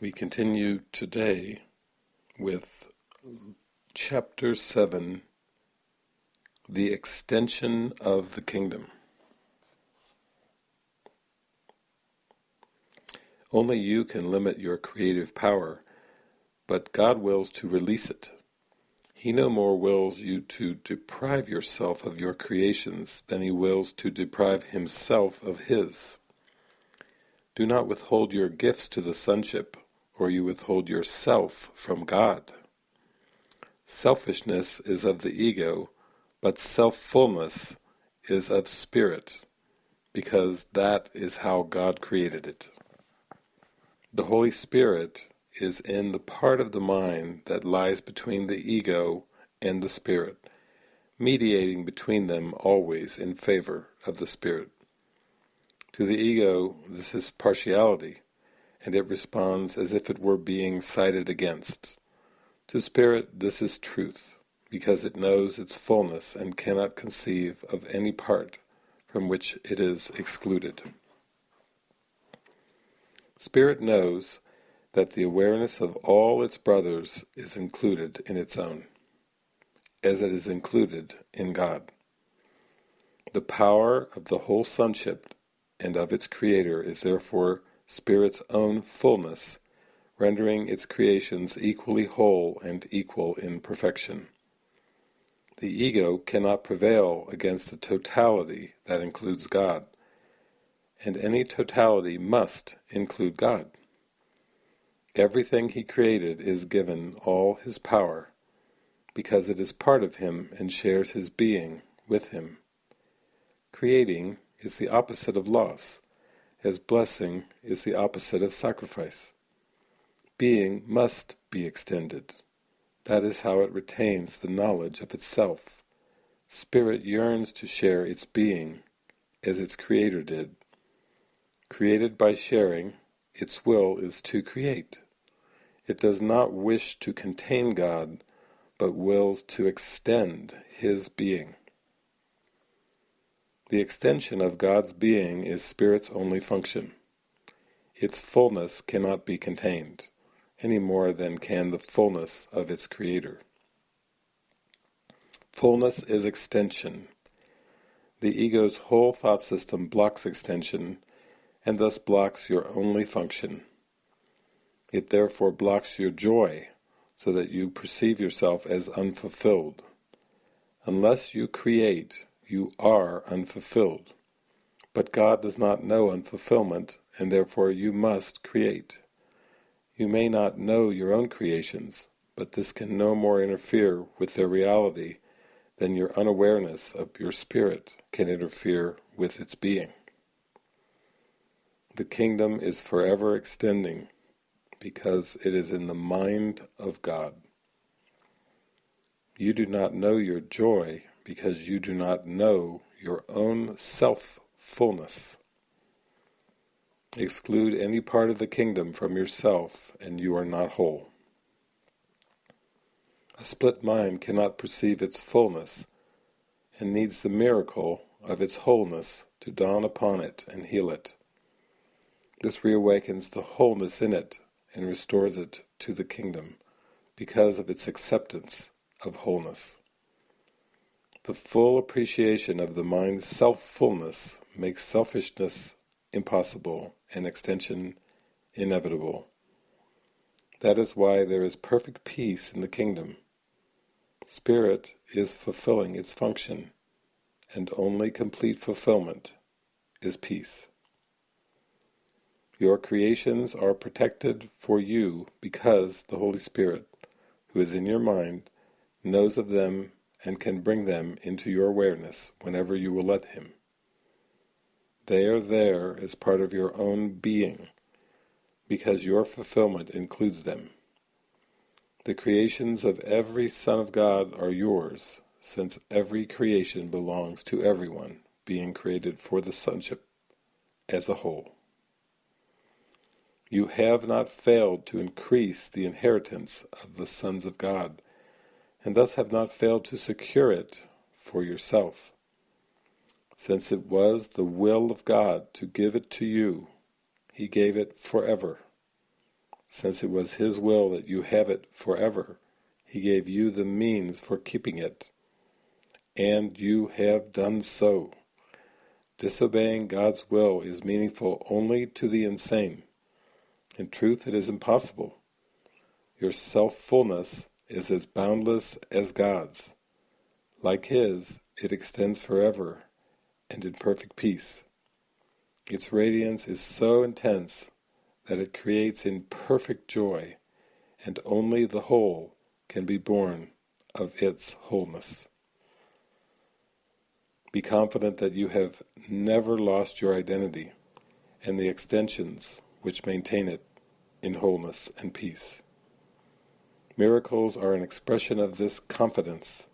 We continue today with chapter 7, the extension of the kingdom. Only you can limit your creative power, but God wills to release it. He no more wills you to deprive yourself of your creations than he wills to deprive himself of his. Do not withhold your gifts to the sonship, or you withhold yourself from God. Selfishness is of the ego, but self-fullness is of spirit, because that is how God created it. The Holy Spirit is in the part of the mind that lies between the ego and the spirit, mediating between them always in favor of the spirit. To the ego this is partiality, and it responds as if it were being cited against. To spirit this is truth, because it knows its fullness and cannot conceive of any part from which it is excluded. Spirit knows that the awareness of all its brothers is included in its own, as it is included in God. The power of the whole sonship and of its creator is therefore Spirit's own fullness, rendering its creations equally whole and equal in perfection. The ego cannot prevail against the totality that includes God, and any totality must include God. Everything he created is given all his power, because it is part of him and shares his being with him. Creating is the opposite of loss, as blessing is the opposite of sacrifice. Being must be extended. That is how it retains the knowledge of itself. Spirit yearns to share its being, as its Creator did. Created by sharing, its will is to create. It does not wish to contain God, but wills to extend His being. The extension of God's being is Spirit's only function. Its fullness cannot be contained, any more than can the fullness of its Creator. Fullness is extension. The ego's whole thought system blocks extension, and thus blocks your only function. It therefore blocks your joy, so that you perceive yourself as unfulfilled. Unless you create, you are unfulfilled. But God does not know unfulfillment, and therefore you must create. You may not know your own creations, but this can no more interfere with their reality than your unawareness of your spirit can interfere with its being. The kingdom is forever extending because it is in the mind of God. You do not know your joy because you do not know your own self-fullness. Exclude any part of the kingdom from yourself and you are not whole. A split mind cannot perceive its fullness and needs the miracle of its wholeness to dawn upon it and heal it. This reawakens the wholeness in it and restores it to the kingdom because of its acceptance of wholeness. The full appreciation of the mind's self-fullness makes selfishness impossible and extension inevitable. That is why there is perfect peace in the kingdom. Spirit is fulfilling its function, and only complete fulfillment is peace. Your creations are protected for you because the Holy Spirit, who is in your mind, knows of them and can bring them into your awareness whenever you will let him. They are there as part of your own being, because your fulfillment includes them. The creations of every Son of God are yours, since every creation belongs to everyone, being created for the sonship as a whole. You have not failed to increase the inheritance of the sons of God, and thus have not failed to secure it for yourself. Since it was the will of God to give it to you, he gave it forever. since it was His will that you have it forever, He gave you the means for keeping it. And you have done so. Disobeying God's will is meaningful only to the insane. In truth, it is impossible. Your self-fullness is as boundless as God's. Like His, it extends forever and in perfect peace. Its radiance is so intense that it creates in perfect joy, and only the whole can be born of its wholeness. Be confident that you have never lost your identity and the extensions which maintain it in wholeness and peace. Miracles are an expression of this confidence.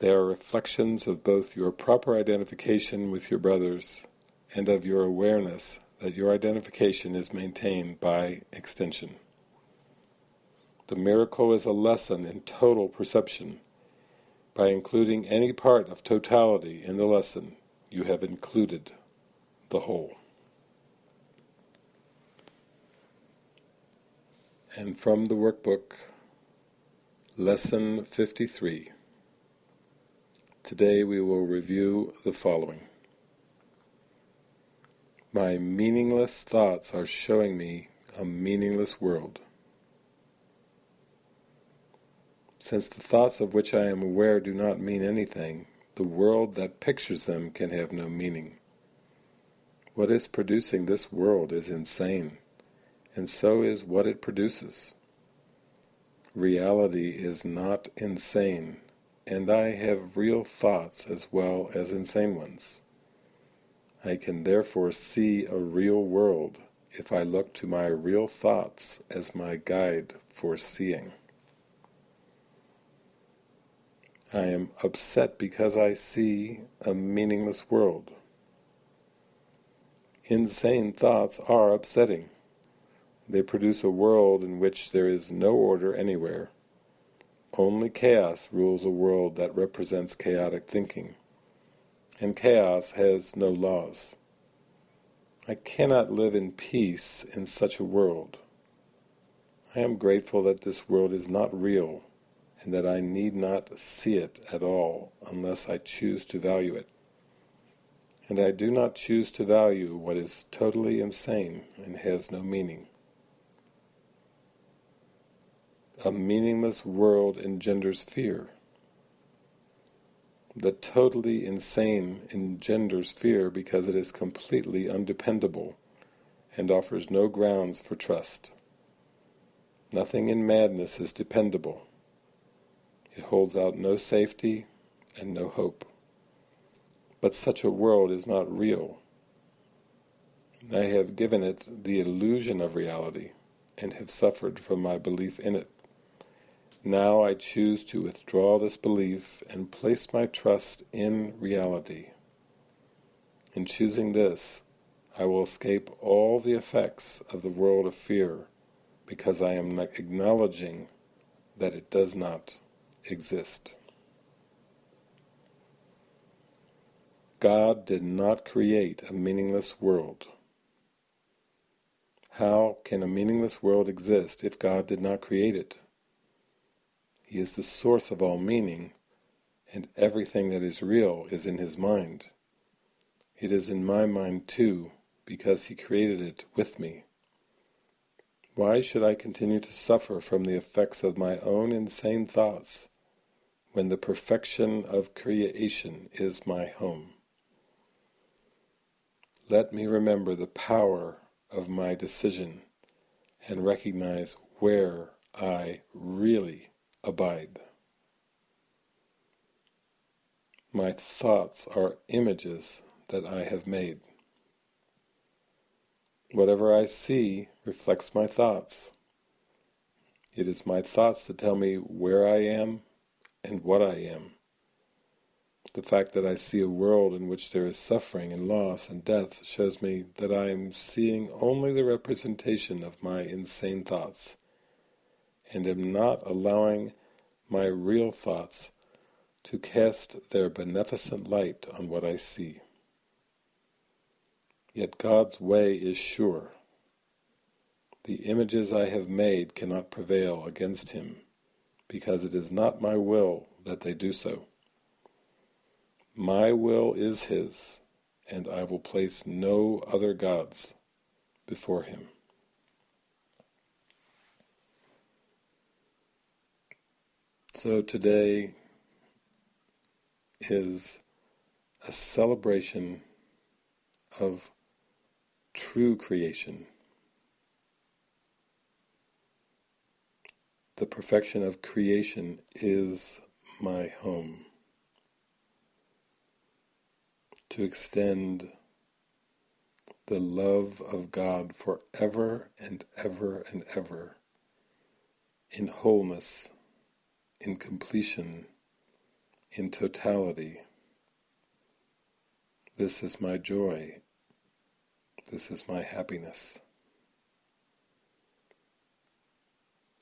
They are reflections of both your proper identification with your brothers and of your awareness that your identification is maintained by extension. The miracle is a lesson in total perception. By including any part of totality in the lesson, you have included the whole. And from the workbook, Lesson 53. Today we will review the following. My meaningless thoughts are showing me a meaningless world. Since the thoughts of which I am aware do not mean anything, the world that pictures them can have no meaning. What is producing this world is insane, and so is what it produces. Reality is not insane, and I have real thoughts as well as insane ones. I can therefore see a real world if I look to my real thoughts as my guide for seeing. I am upset because I see a meaningless world. Insane thoughts are upsetting. They produce a world in which there is no order anywhere. Only chaos rules a world that represents chaotic thinking and chaos has no laws. I cannot live in peace in such a world. I am grateful that this world is not real, and that I need not see it at all unless I choose to value it. And I do not choose to value what is totally insane and has no meaning. A meaningless world engenders fear. The totally insane engenders fear because it is completely undependable and offers no grounds for trust. Nothing in madness is dependable. It holds out no safety and no hope. But such a world is not real. I have given it the illusion of reality and have suffered from my belief in it. Now I choose to withdraw this belief and place my trust in reality. In choosing this, I will escape all the effects of the world of fear because I am acknowledging that it does not exist. God did not create a meaningless world. How can a meaningless world exist if God did not create it? He is the source of all meaning, and everything that is real is in his mind. It is in my mind too, because he created it with me. Why should I continue to suffer from the effects of my own insane thoughts, when the perfection of creation is my home? Let me remember the power of my decision and recognize where I really abide. My thoughts are images that I have made. Whatever I see reflects my thoughts. It is my thoughts that tell me where I am and what I am. The fact that I see a world in which there is suffering and loss and death shows me that I am seeing only the representation of my insane thoughts and am not allowing my real thoughts to cast their beneficent light on what I see. Yet God's way is sure. The images I have made cannot prevail against him, because it is not my will that they do so. My will is his, and I will place no other gods before him. So today is a celebration of true creation. The perfection of creation is my home. To extend the love of God forever and ever and ever in wholeness in completion, in totality. This is my joy. This is my happiness.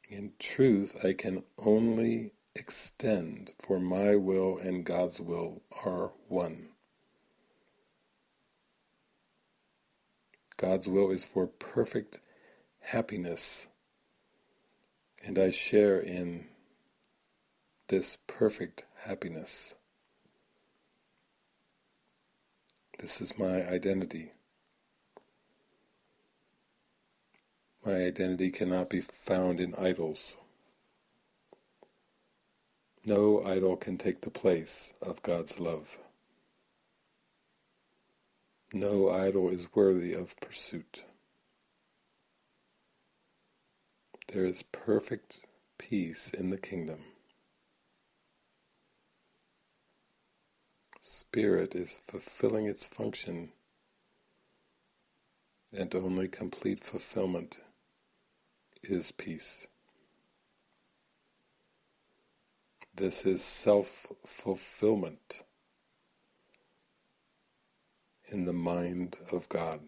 In truth, I can only extend, for my will and God's will are one. God's will is for perfect happiness, and I share in this perfect happiness. This is my identity. My identity cannot be found in idols. No idol can take the place of God's love. No idol is worthy of pursuit. There is perfect peace in the kingdom. Spirit is fulfilling its function and only complete fulfillment is peace. This is self-fulfillment in the mind of God.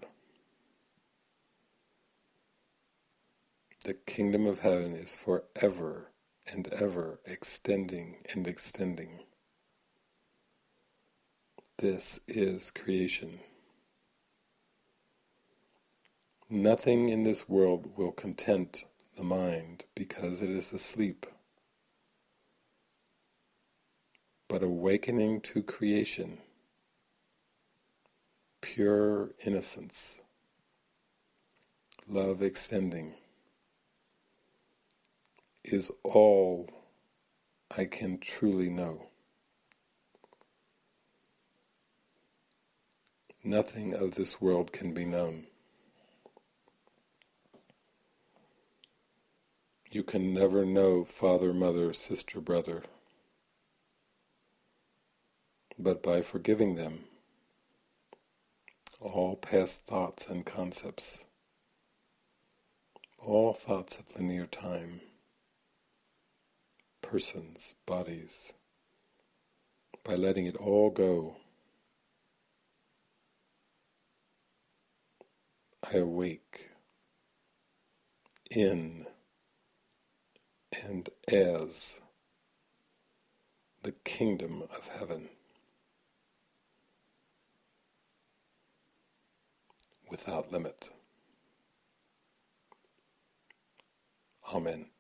The kingdom of heaven is forever and ever extending and extending. This is creation. Nothing in this world will content the mind because it is asleep. But awakening to creation, pure innocence, love extending, is all I can truly know. Nothing of this world can be known. You can never know father, mother, sister, brother. But by forgiving them, all past thoughts and concepts, all thoughts of linear time, persons, bodies, by letting it all go, I awake in and as the kingdom of heaven without limit. Amen.